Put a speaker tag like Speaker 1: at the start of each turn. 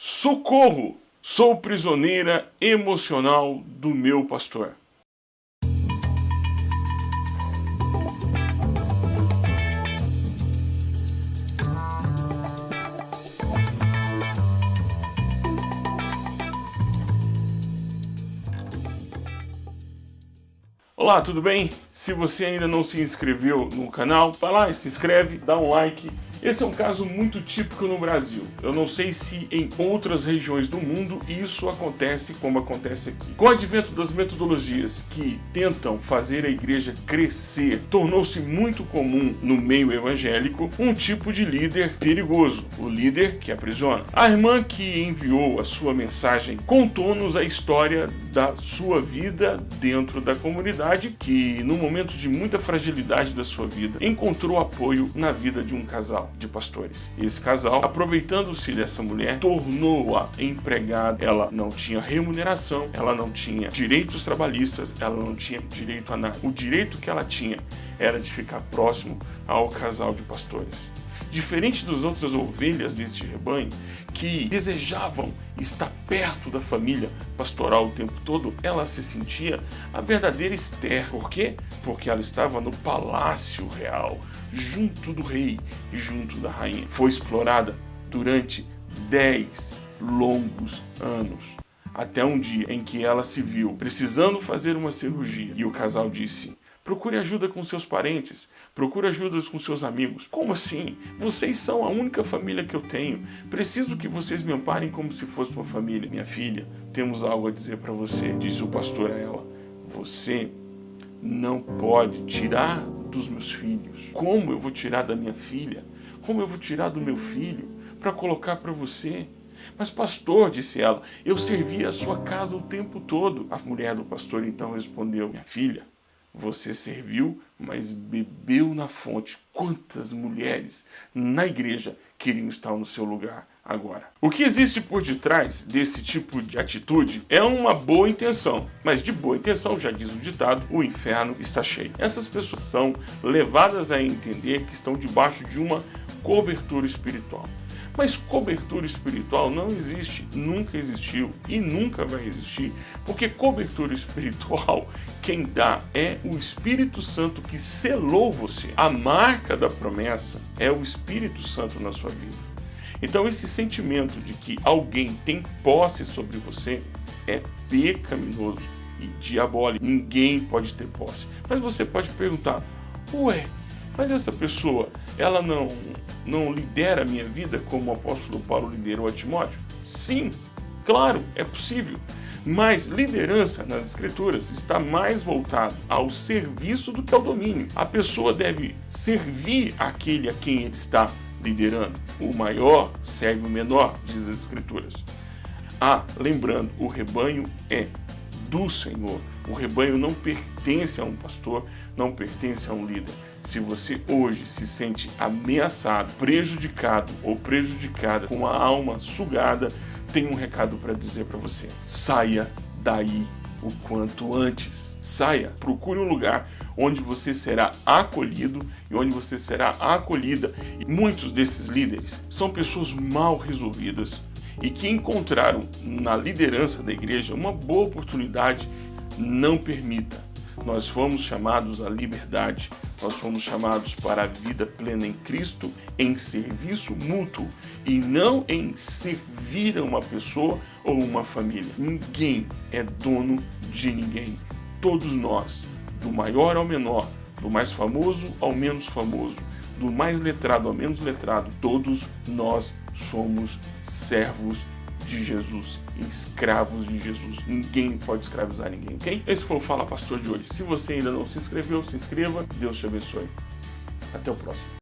Speaker 1: Socorro! Sou prisioneira emocional do meu pastor. Olá, tudo bem? Se você ainda não se inscreveu no canal, vai lá, se inscreve, dá um like. Esse é um caso muito típico no Brasil. Eu não sei se em outras regiões do mundo isso acontece como acontece aqui. Com o advento das metodologias que tentam fazer a igreja crescer, tornou-se muito comum no meio evangélico um tipo de líder perigoso, o líder que aprisiona. A irmã que enviou a sua mensagem contou-nos a história da sua vida dentro da comunidade que, no momento de muita fragilidade da sua vida, encontrou apoio na vida de um casal de pastores. Esse casal, aproveitando-se dessa mulher, tornou-a empregada. Ela não tinha remuneração, ela não tinha direitos trabalhistas, ela não tinha direito a nada. O direito que ela tinha era de ficar próximo ao casal de pastores. Diferente das outras ovelhas deste rebanho, que desejavam estar perto da família pastoral o tempo todo, ela se sentia a verdadeira Esther. Por quê? Porque ela estava no palácio real, junto do rei e junto da rainha. Foi explorada durante 10 longos anos. Até um dia em que ela se viu precisando fazer uma cirurgia e o casal disse Procure ajuda com seus parentes, procure ajuda com seus amigos. Como assim? Vocês são a única família que eu tenho. Preciso que vocês me amparem como se fosse uma família. Minha filha, temos algo a dizer para você, disse o pastor a ela. Você não pode tirar dos meus filhos. Como eu vou tirar da minha filha? Como eu vou tirar do meu filho para colocar para você? Mas pastor, disse ela, eu servi a sua casa o tempo todo. A mulher do pastor então respondeu, minha filha, você serviu, mas bebeu na fonte. Quantas mulheres na igreja queriam estar no seu lugar agora? O que existe por detrás desse tipo de atitude é uma boa intenção. Mas de boa intenção, já diz o ditado, o inferno está cheio. Essas pessoas são levadas a entender que estão debaixo de uma cobertura espiritual. Mas cobertura espiritual não existe, nunca existiu e nunca vai existir, porque cobertura espiritual quem dá é o Espírito Santo que selou você. A marca da promessa é o Espírito Santo na sua vida. Então esse sentimento de que alguém tem posse sobre você é pecaminoso e diabólico. Ninguém pode ter posse. Mas você pode perguntar, ué, mas essa pessoa, ela não, não lidera a minha vida como o apóstolo Paulo liderou a Timóteo? Sim, claro, é possível. Mas liderança nas escrituras está mais voltado ao serviço do que ao domínio. A pessoa deve servir aquele a quem ele está liderando. O maior serve o menor, diz as escrituras. Ah, lembrando, o rebanho é do Senhor. O rebanho não pertence a um pastor, não pertence a um líder. Se você hoje se sente ameaçado, prejudicado ou prejudicada, com a alma sugada, tem um recado para dizer para você. Saia daí o quanto antes. Saia, procure um lugar onde você será acolhido e onde você será acolhida. E muitos desses líderes são pessoas mal resolvidas e que encontraram na liderança da igreja uma boa oportunidade. Não permita nós fomos chamados à liberdade, nós fomos chamados para a vida plena em Cristo, em serviço mútuo e não em servir a uma pessoa ou uma família. Ninguém é dono de ninguém. Todos nós, do maior ao menor, do mais famoso ao menos famoso, do mais letrado ao menos letrado, todos nós somos servos de Jesus, escravos de Jesus. Ninguém pode escravizar ninguém, ok? Esse foi o Fala Pastor de hoje. Se você ainda não se inscreveu, se inscreva. Deus te abençoe. Até o próximo.